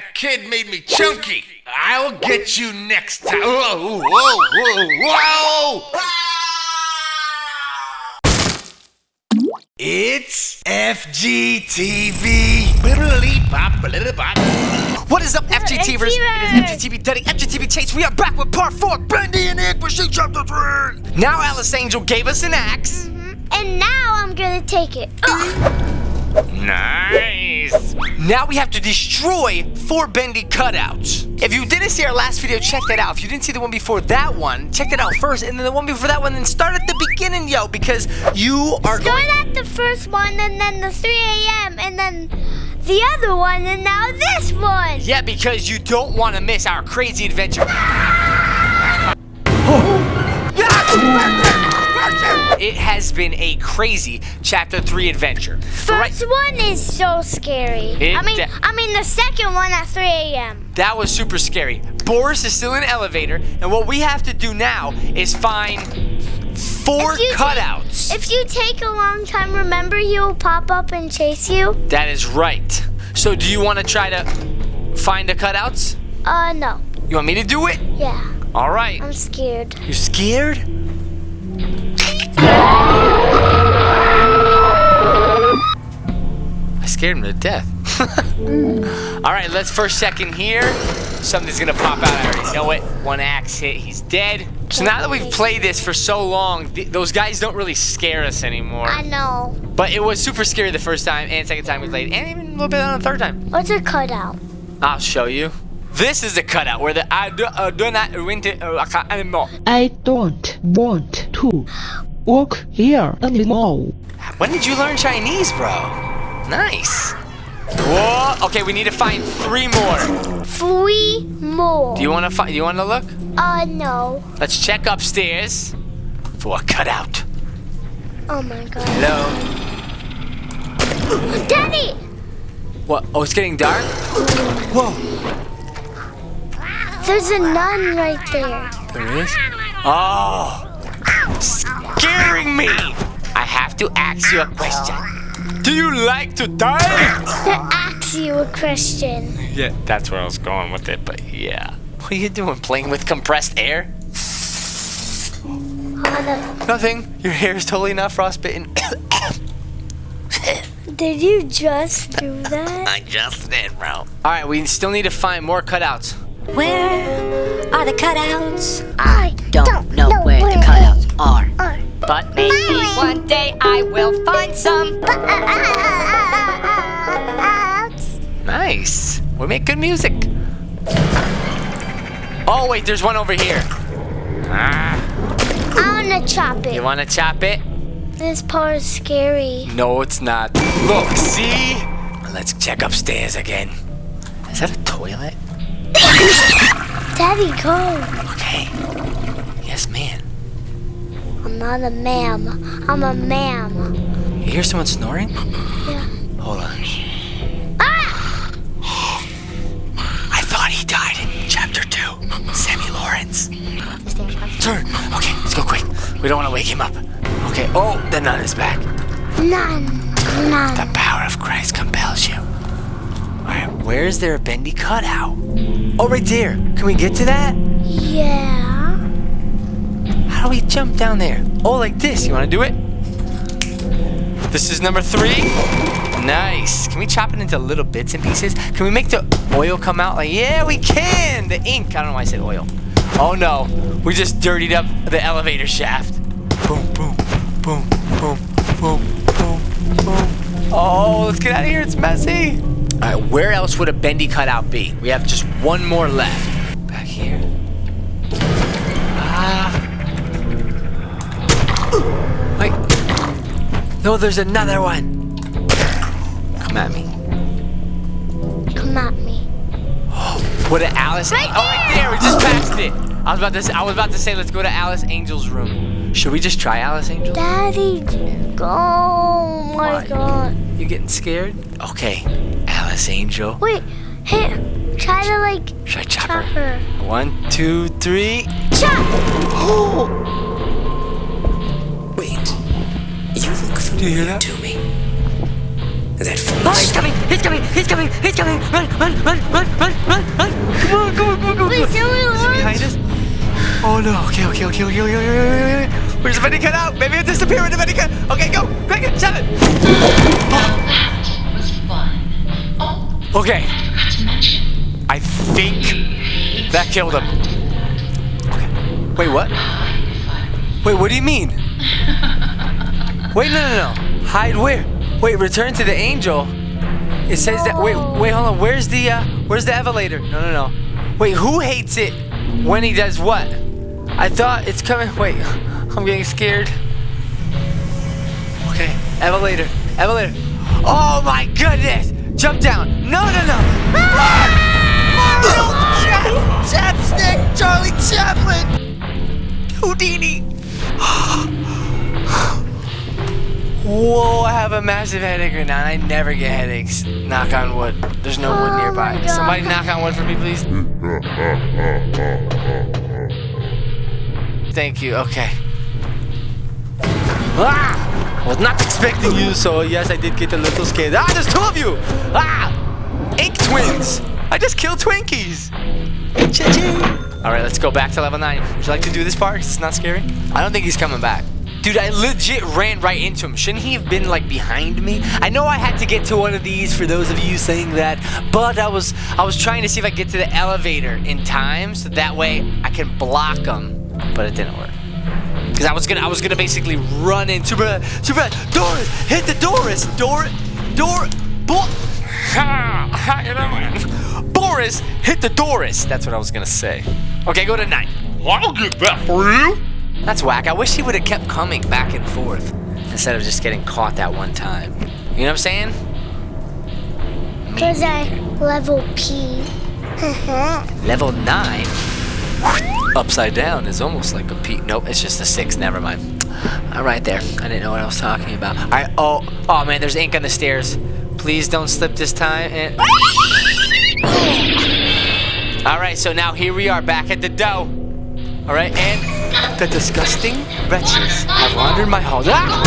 that kid made me chunky. I'll get you next time. Whoa, whoa, whoa, whoa! It's FGTeeV. What is up, FGTvers? It is FGTeeV Daddy, FGTeeV Chase. We are back with part four, Bendy and Machine Chapter 3. Now Alice Angel gave us an axe. Mm-hmm. And now I'm gonna take it. Ugh. Nice. Now we have to destroy four bendy cutouts. If you didn't see our last video, check that out. If you didn't see the one before that one, check that out first, and then the one before that one, then start at the beginning, yo, because you are Start going. at the first one, and then the 3 a.m., and then the other one, and now this one. Yeah, because you don't want to miss our crazy adventure. It has been a crazy chapter three adventure. Right- First one is so scary. It I mean, I mean the second one at 3 a.m. That was super scary. Boris is still in the elevator, and what we have to do now is find four If you take- cutouts. If you take a long time, remember he will pop up and chase you. that is right. So, do you want to try to find the cutouts? Uh, no. You want me to do it? Yeah, All right. I'm scared. You're scared? Scared him to death. All right, let's first check in here. Something's gonna pop out. I already know it. One axe hit, he's dead. So now that we've played this for so long, th- those guys don't really scare us anymore. I know. But it was super scary the first time and second time we played, and even a little bit on the third time. What's a cutout? I'll show you. This is the cutout where the I do, uh, do not win to uh, anymore. I don't want to work here anymore. When did you learn Chinese, bro? Nice. Whoa. Okay, we need to find three more. Three more. Do you want to find? You want to look? Uh, no. Let's check upstairs for a cutout. Oh my god. Hello. Daddy! What? Oh, it's getting dark. Whoa. There's a nun right there. There is. Oh. Scaring me. I have to ask you a question. Do you like to die? To ask you a question. Yeah, that's where I was going with it, but yeah. What are you doing? Playing with compressed air? Anna, Nothing. Your hair is totally not frostbitten. did you just do that? I just did, bro. All right, we still need to find more cutouts. Where are the cutouts? I Don't, know, where, the cutouts are. But maybe one day I will find some. Nice. We make good music. Oh wait, there's one over here. I wanna chop it. you want to chop it? This part is scary. No, it's not. Look, see? Let's check upstairs again. Is that a toilet? Daddy, go. Okay. I'm a ma'am. I'm a ma'am. You hear someone snoring? Yeah. Hold on. Ah! I thought he died in chapter two. Sammy Lawrence. Turn. Okay, let's go quick. We don't want to wake him up. Okay. Oh, the nun is back. Nun. None. The power of Christ compels you. All right. Where is there a bendy cutout? Oh, right there. Can we get to that? Yeah. How do we jump down there? Oh, like this. You want to do it? This is number three. Nice. Can we chop it into little bits and pieces? Can we make the oil come out? Like, yeah, we can. The ink. I don't know why I said oil. Oh no, we just dirtied up the elevator shaft. Boom, boom, boom, boom, boom, boom, boom. Oh, let's get out of here. It's messy. All right, where else would a bendy cutout be? We have just one more left. No, there's another one. Come at me. Come at me. Oh, What an Alice? Right oh, right there. We just passed it. I was about to. Say, I was about to say, let's go to Alice Angel's room. Should we just try Alice Angel? Daddy, oh my Why? god. You getting scared? Okay, Alice Angel. Wait, hey, try to like Should I chop, chop her? her. One, two, three. Chop! Wait. Oh! You look familiar to me. That Oh, he's coming! He's coming! He's coming! He's coming! Run! Run! Run! Run! Run! Run! Run! Come on! Come on! Come on! Come on! Wait, come on. Is he behind us? Oh no! Okay! Okay! Okay! Okay! Okay! Okay! okay, okay. Where's the Betty cut out? Maybe it disappeared with the Betty cut. Okay, go! Quick! Shove it! That was fun. Oh, Okay. I forgot to mention. I think that killed him. Okay. Wait, what? Wait, what do you mean? Wait, no, no, no. Hide where? Wait, return to the angel. It says that. Wait, wait, hold on. Where's the uh, where's the elevator? No, no, no. Wait, who hates it when he does what? I thought it's coming. Wait, I'm getting scared. Okay, elevator, elevator. Oh my goodness! Jump down. No, no, no. Mario Chap- Chapstick, Charlie Chaplin, Houdini. Whoa, I have a massive headache right now, and I never get headaches. Knock on wood. There's no wood Oh nearby. Somebody knock on wood for me, please. Thank you. Okay. Ah! I Was not expecting you, so yes, I did get a little scared. Ah, there's two of you! Ah! Ink twins! I just killed Twinkies! Cha-ching! Alright, let's go back to level 9. Would you like to do this part? it's not scary? I don't think he's coming back. Dude, I legit ran right into him. Shouldn't he have been like behind me? I know I had to get to one of these for those of you saying that, but I was I was trying to see if I could get to the elevator in time so that way I can block him. But it didn't work. Cause I was gonna, I was gonna basically run in. Super, super. Doris, hit the Doris, Dor, Dor, Ha, you Boris, hit the Doris. That's what I was gonna say. Okay, go to nine. I'll get that for you. That's whack. I wish he would have kept coming back and forth instead of just getting caught that one time. You know what I'm saying? Because I level P. Level nine. Upside down is almost like a P. Nope, it's just a six. Never mind. I'm right there. I didn't know what I was talking about. All right. Oh, oh man, there's ink on the stairs. Please don't slip this time. And... All right, so now here we are back at the dough. All right, and the disgusting wretches have wandered my halls. Ah!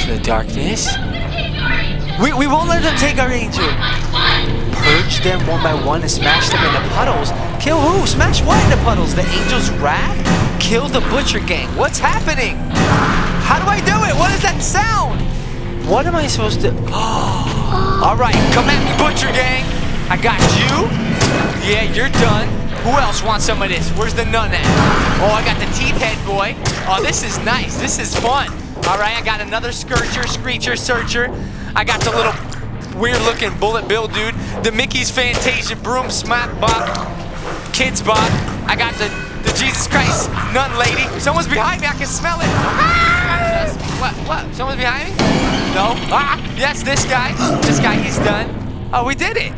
To the darkness. We, we won't let them take our angel. Purge them one by one and smash them into puddles. Kill who? Smash what into puddles? The angel's wrath? Kill the butcher gang. What's happening? How do I do it? What is that sound? What am I supposed to? All right, come at me, butcher gang. I got you. Yeah, you're done. Who else wants some of this? Where's the nun at? Oh, I got the teeth head boy. Oh, this is nice. This is fun. All right, I got another Scourger, Screecher, Searcher. I got the little weird looking Bullet Bill dude. The Mickey's Fantasia Broom Smack Bop. Kids Bop. I got the, the Jesus Christ Nun Lady. Someone's behind me. I can smell it. Ah! What? What? Someone's behind me? No. Ah! Yes, this guy. This guy, he's done. Oh, we did it.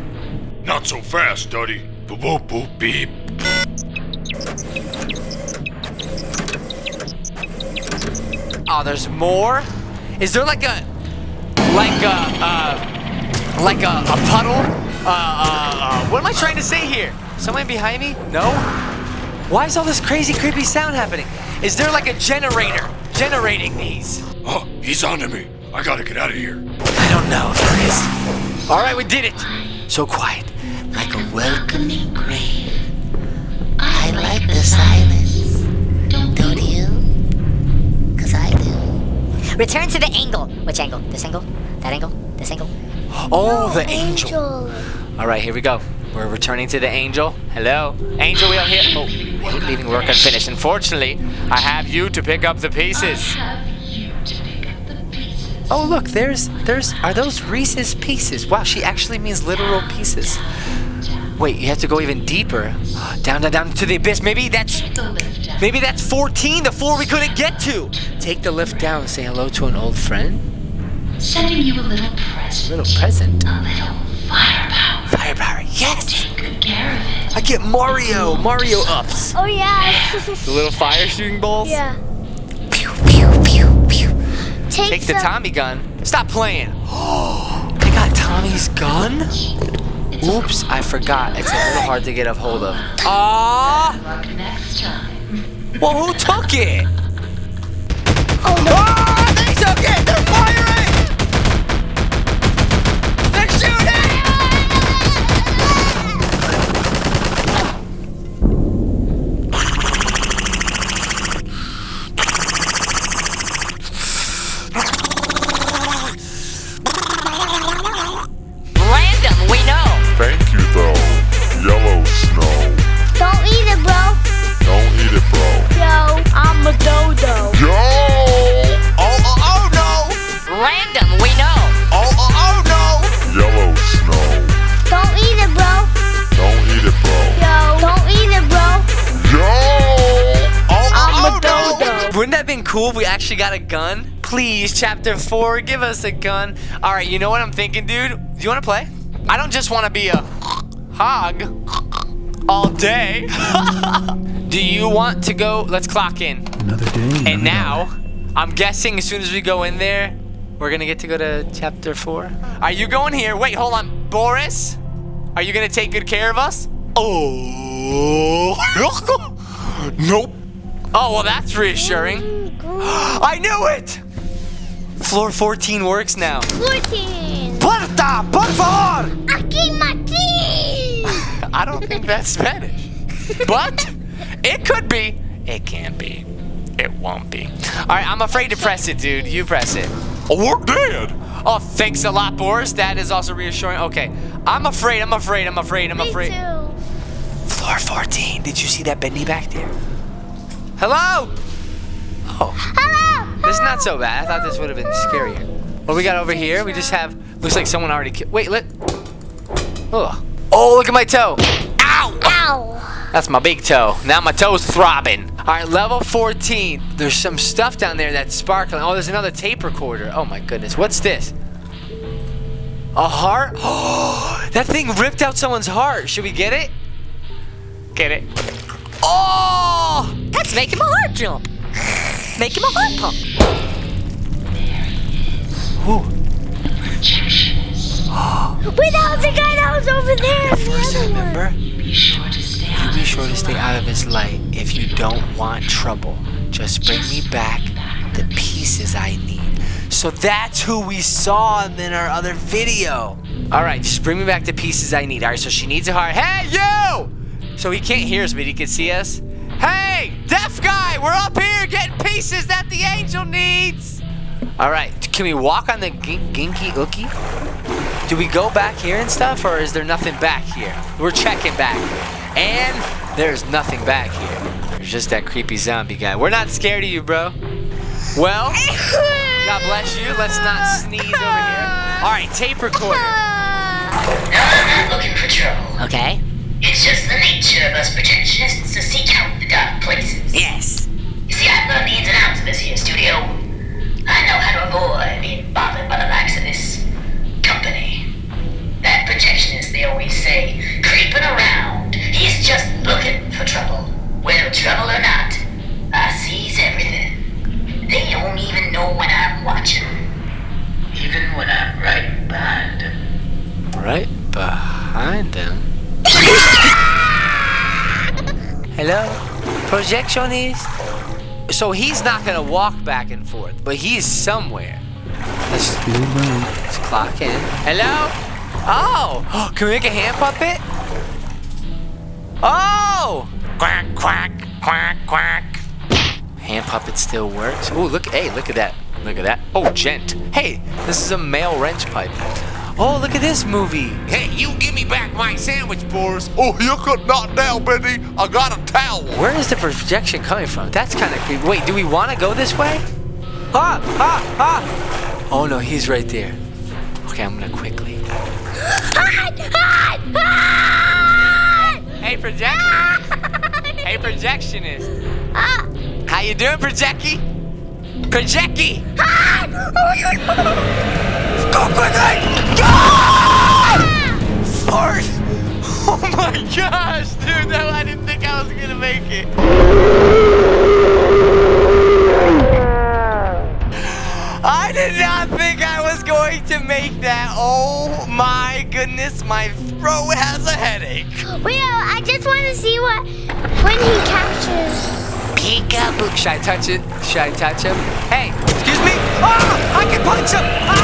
Not so fast, Duddy. Boop boop boop beep. Oh, there's more? Is there like a, like a, uh, like a, a puddle? Uh, uh, uh, what am I trying to say here? Someone behind me? No? Why is all this crazy, creepy sound happening? Is there like a generator generating these? Oh, he's onto me. I gotta get out of here. I don't know if there is. All right, we did it. So quiet, like a welcoming grave. I like the silence. Don't you? Cause I do. Return to the angle. Which angle? This angle? That angle? This angle? Oh, the angel. All right, here we go. We're returning to the angel. Hello, angel. We are here. Oh, hate leaving work unfinished. Unfortunately, I have you to pick up the pieces. Oh, look, there's, there's, are those Reese's pieces? Wow, she actually means literal pieces. Wait, you have to go even deeper. Down, down, down to the abyss. Maybe that's, The lift down. maybe that's 14, the floor we couldn't get to. Take the lift down say hello to an old friend. Sending you a little present. A little present. A little firepower. Firepower, yes! Take good care of it. I get Mario, Mario ups. Oh yeah. The little fire shooting balls. yeah. Take, Take the Tommy gun. Stop playing. Oh, they got Tommy's gun? Oops, I forgot. It's a little hard to get a hold of. Ah! Luck next time. Well, who took it? Oh no. Ah, they took it! Got a gun? Please, chapter four, give us a gun. All right, you know what I'm thinking, dude? Do you want to play? I don't just want to be a hog all day. Do you want to go? Let's clock in. Another day. And now, I'm guessing as soon as we go in there, we're gonna get to go to chapter four. Are you going here? Wait, hold on, Boris. Are you gonna take good care of us? Oh, nope. Oh well, that's reassuring. I knew it. Floor 14 works now. 14. Puerta, por favor. Aquí Martin. I don't think that's Spanish, but it could be. It can't be. It won't be. All right, I'm afraid to press it, dude. You press it. Oh, we're dead. Oh, thanks a lot, Boris. That is also reassuring. Okay, I'm afraid. I'm afraid. I'm afraid. I'm Me afraid. too. Floor 14. Did you see that Bendy back there? Hello. Oh, Hello. this is not so bad. I thought this would have been scarier. What we got over here? We just have. Looks like someone already. Ki- Wait, let. Oh. Oh, look at my toe. Ow. Ow. That's my big toe. Now my toe's throbbing. All right, level 14. There's some stuff down there that's sparkling. Oh, there's another tape recorder. Oh my goodness. What's this? A heart? Oh, that thing ripped out someone's heart. Should we get it? Get it. Oh! That's making my heart jump. Making my heart pump. Ooh. Projectionist. Wait, that was the guy that was over there. The First, other one. remember, Be sure to stay out be of sure to his stay out of light. his light if you don't want trouble. Just bring me back the pieces I need. So that's who we saw in our other video. All right, just bring me back the pieces I need. All right, so she needs a heart. Hey, you! So he can't hear us, but he can see us. Hey, deaf guy, we're up here getting pieces that the angel needs. All right, can we walk on the gin- ginky ookie? Do we go back here and stuff, or is there nothing back here? We're checking back. And there's nothing back here. There's just that creepy zombie guy. We're not scared of you, bro. Well, God bless you. Let's not sneeze over here. All right, tape recorder. No, I'm looking for trouble. Okay. It's just the nature of us projectionists to seek out the dark places. Yes. You see, I've learned the ins and outs of this here studio. I know how to avoid being bothered by the likes of this company. Projectionist? So he's not gonna walk back and forth, but he's somewhere. Let's, let's clock in. Hello? Oh! Can we make a hand puppet? Oh! Quack, quack, quack, quack. Hand puppet still works. Oh, look! Hey, look at that! Look at that! Oh, gent! Hey, this is a male wrench pipe. Oh, look at this movie! Hey, you give me back my sandwich, Boris. Oh, you could not now, Benny. I got a towel. Where is the projection coming from? That's kind of creepy. Wait, do we want to go this way? Ah! Ah! Ah! Oh no, he's right there. Okay, I'm gonna quickly. Hey, projection! hey, projectionist! How you doing, Projecty? Projecty! Go quickly! Go! Fart! Oh my gosh, dude! No, I didn't think I was gonna make it. I did not think I was going to make that. Oh my goodness, my throat has a headache. Well, I just want to see what when he captures. Peekaboo. Should I touch it? Should I touch him? Hey, excuse me. Oh, I can punch him. Ah,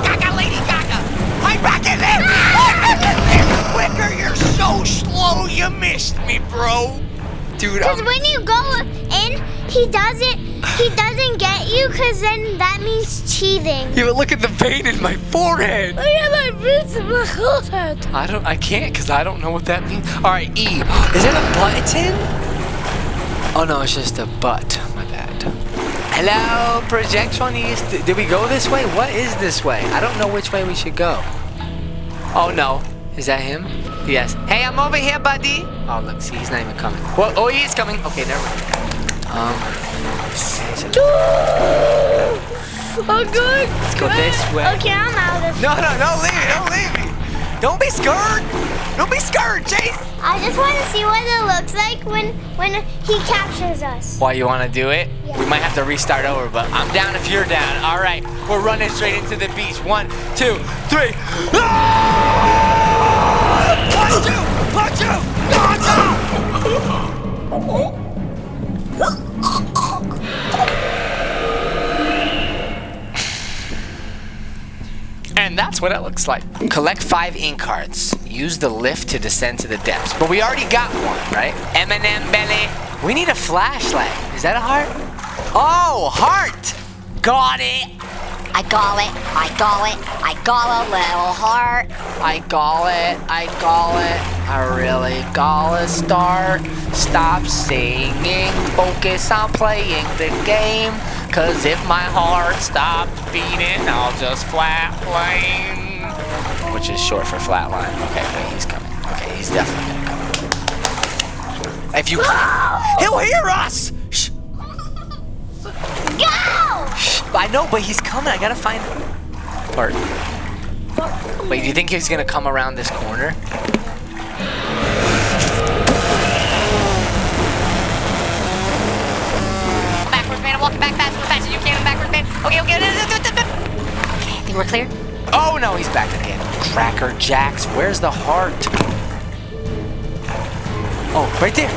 Gaga, Gaga, Lady Gaga. I'm back in there. Quicker, you're so slow. You missed me, bro. Dude, Because when you go in, he doesn't he doesn't get you. Cause then that means cheating. yeah, but look at the pain in my forehead. Oh yeah, my ribs and my forehead. I don't. I can't because I don't know what that means. All right, E. Is it a button? Oh no, it's just a butt. My bad. Hello, projectionist. Did we go this way? What is this way? I don't know which way we should go. Oh no, is that him? Yes. Hey, I'm over here, buddy. Oh look, see, he's not even coming. Well, oh, he is coming. Okay, never mind. Um. Oh good. Let's go this way. Okay, I'm out of. here. No, no, don't leave me. Don't leave me. Don't be scared. Don't be scared, Chase. I just want to see what it looks like when when he captures us. Why you want to do it? Yeah. We might have to restart over, but I'm down if you're down. All right, we're running straight into the beach. One, two, three. Ah! Punch you! Punch you! And that's what it looks like. Collect five ink cards. Use the lift to descend to the depths. But we already got one, right? Eminem belly. We need a flashlight. Is that a heart? Oh, heart! Got it! I got it. I got it. I got a little heart. I got it. I got it. I really gotta start. Stop singing. Focus on playing the game. Cause if my heart stops beating, I'll just flatline. Which is short for flatline. Okay, wait, he's coming. Okay, he's definitely gonna come. If you. He'll hear us! Shh. Go! Shh. I know, but he's coming. I gotta find. Bart. Wait, do you think he's gonna come around this corner? Walking back fast, as fast as you can. Backwards, man. Okay, okay. Okay, I think we're clear. Oh no, he's back again. Cracker Jacks, where's the heart? Oh, right there.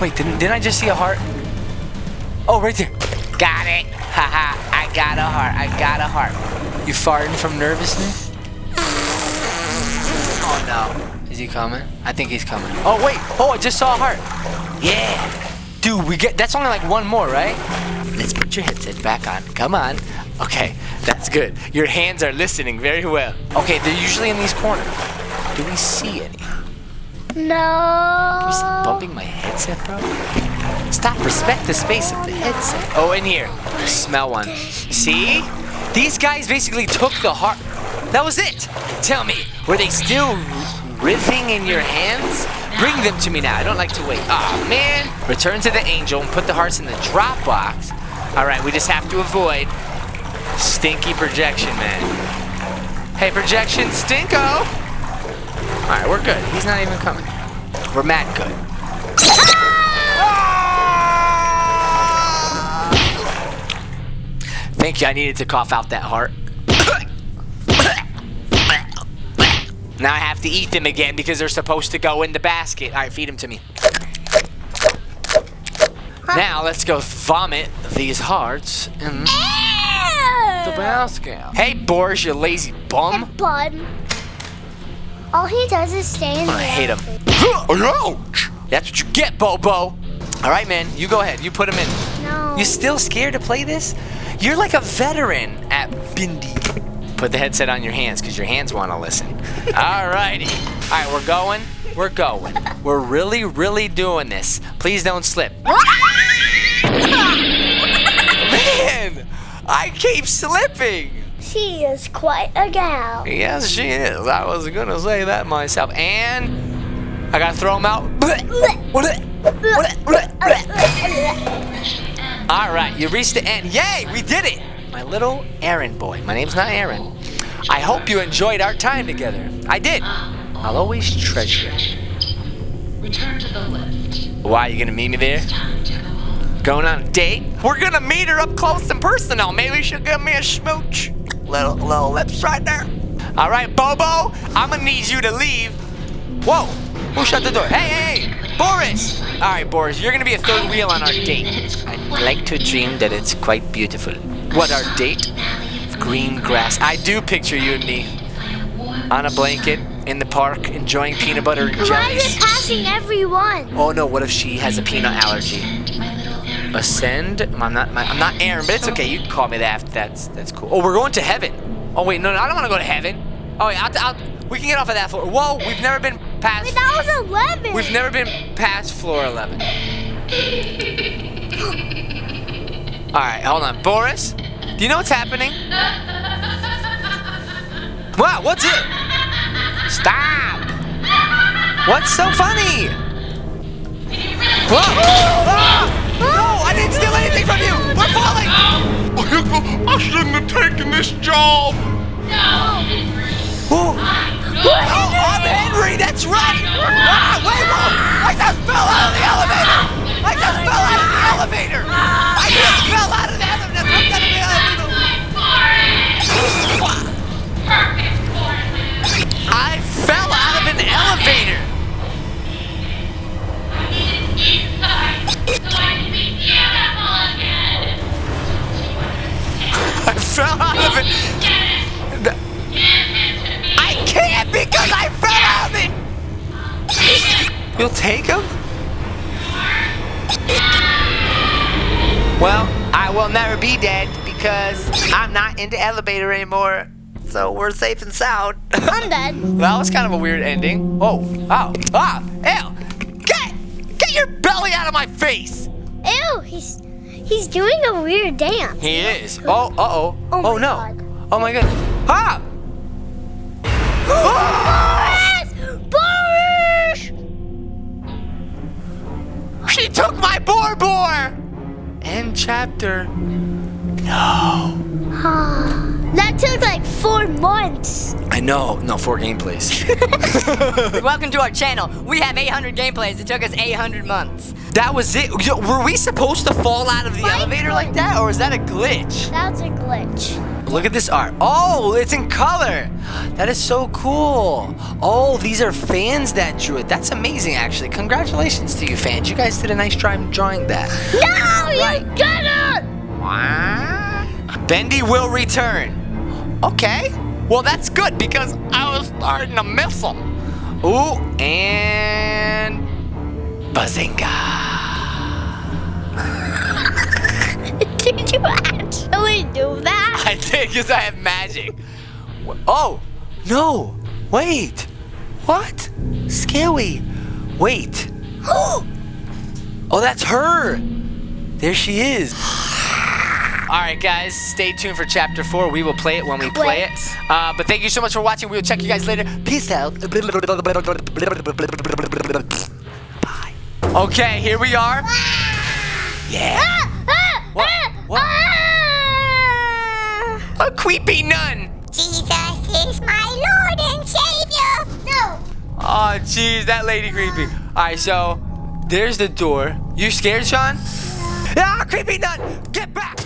Wait, didn't, didn't I just see a heart? Oh, right there. Got it. Haha, I got a heart. I got a heart. You farting from nervousness? Oh no. Is he coming? I think he's coming. Oh wait. Oh, I just saw a heart. Yeah. Dude, we get that's only like one more, right? Let's put your headset back on. Come on. Okay, that's good. Your hands are listening very well. Okay, they're usually in these corners. Do we see any? No. You bumping my headset, bro? Stop. Respect the space of the headset. Oh, in here. Smell one. See? These guys basically took the heart. That was it. Tell me, were they still riffing in your hands? Bring them to me now. I don't like to wait. Aw, man. Return to the angel and put the hearts in the drop box. All right, we just have to avoid stinky projection, man. Hey, projection, stinko. All right, we're good. He's not even coming. We're mad good. Ah! Thank you. I needed to cough out that heart. now I have to eat them again because they're supposed to go in the basket. All right, feed them to me. Now let's go vomit these hearts. And the bounce scale. Hey, Boris, you lazy bum. Bud. All he does is stay in the I hate him. Ouch! That's what you get, Bobo. All right, man, you go ahead. You put him in. No. You still scared to play this? You're like a veteran at Bendy. Put the headset on your hands because your hands want to listen. All righty. All right, we're going. We're going. We're really, really doing this. Please don't slip. Man, I keep slipping. She is quite a gal. Yes, she is. I was gonna say that myself. And I gotta throw him out. All right, you reached the end. Yay, we did it! My little Aaron boy. My name's not Aaron. I hope you enjoyed our time together. I did. I'll always treasure it. Return to the left. Why, are you gonna meet me there? Go. Going on a date? We're gonna meet her up close and personal. Maybe she'll give me a smooch. Little, little lips right there. All right, Bobo, I'm gonna need you to leave. Whoa, who shut the door? Hey, hey, hey, Boris. All right, Boris, you're gonna be a third wheel on our date. I'd like to dream that it's quite beautiful. What, our date? Green grass. I do picture you and me on a blanket in the park enjoying peanut butter and Why is it passing everyone? Oh no, what if she has a peanut allergy? Ascend? I'm not I'm not Aaron, but it's okay. You can call me that. That's that's cool. Oh, we're going to heaven. Oh wait, no, no I don't want to go to heaven. Oh wait, I'll, I'll, we can get off of that floor. Whoa, we've never been past. Wait, that was 11. We've never been past floor 11. All right, hold on, Boris. Do you know what's happening? Wow, what's it? Stop! What's so funny? Whoa! Ah! No, I didn't steal anything from you. We're falling. I shouldn't have taken this job! Whoa. Oh, I'm Henry. That's right. Ah, wait, whoa! I just fell out of the elevator. I just fell out of the elevator. I just fell out of the elevator. I'm gonna be elevator. I fell out of an elevator. I fell out of it. I can't because I fell out of it. You'll take him? Well, I will never be dead because I'm not into elevator anymore. So we're safe and sound. I'm dead. That was kind of a weird ending. Oh, oh, ah, ew! Get, get your belly out of my face! Ew, he's he's doing a weird dance. He is. Oh, uh oh. Oh my no. God. Oh my God. Ah! Boris! She took my boar boar! End chapter. No. That took like four months. I know. No, four gameplays. Welcome to our channel. We have 800 gameplays. It took us 800 months. that was it. Yo, Were we supposed to fall out of the What? elevator like that, or is that a glitch? That's a glitch. Look at this art. Oh, it's in color. That is so cool. Oh, these are fans that drew it. That's amazing, actually. Congratulations to you, fans. You guys did a nice job drawing that. No, Right. you didn't! Bendy will return. Okay. Well, that's good because I was starting to miss them. Ooh, and Bazinga. Did you actually do that? I did because I have magic. Oh, no. Wait. What? Scary. Wait. Oh, that's her. There she is. All right, guys, stay tuned for chapter four. We will play it when we play it. Uh, but thank you so much for watching. We will check you guys later. Peace out. Bye. Okay, here we are. Ah! Yeah. Ah! Ah! What? What? A creepy nun. Jesus is my Lord and Savior. No. Oh, jeez, that lady creepy. All right, so there's the door. You scared, Sean? Ah, creepy nun! Get back!